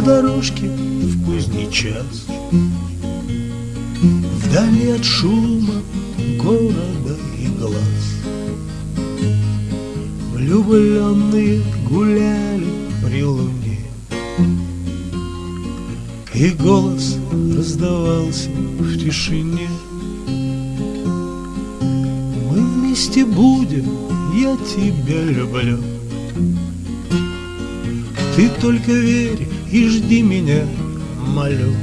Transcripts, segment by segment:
дорожке в поздний час. Вдали от шума города и глаз. Влюбленные гуляли при луне. И голос раздавался в тишине. Мы вместе будем, я тебя люблю Ты только верь и жди меня, молю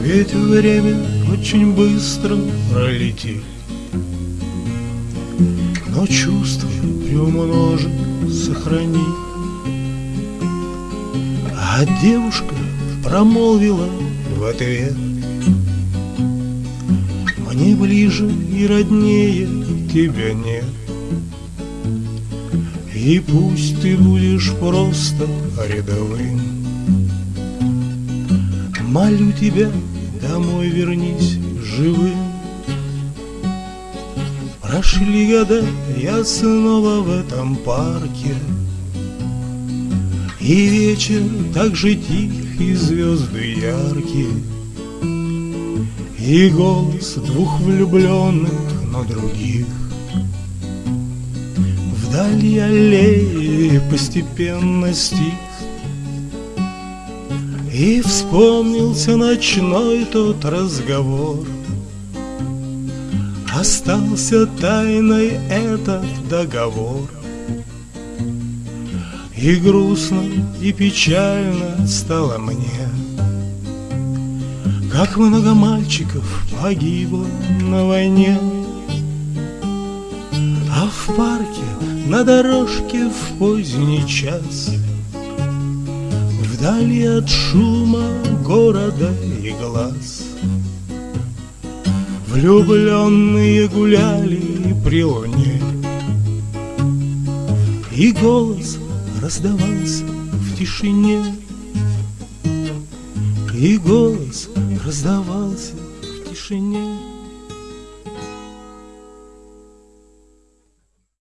Ведь время очень быстро пролетит. Но чувства приумножит, сохрани А девушка промолвила в ответ. Мне ближе и роднее тебя нет И пусть ты будешь просто рядовым. Молю тебя, домой вернись живым. Прошли года, я снова в этом парке. И вечер так же тих, и звезды яркие. И голос двух влюбленных, но других Вдали аллеи постепенно стих. И вспомнился ночной тот разговор. Остался тайной этот договор. И грустно, и печально стало мне Как много мальчиков погибло на войне. А в парке на дорожке в поздний час. Вдали от шума города и глаз. Влюбленные гуляли при луне. И голос раздавался в тишине. И голос раздавался в тишине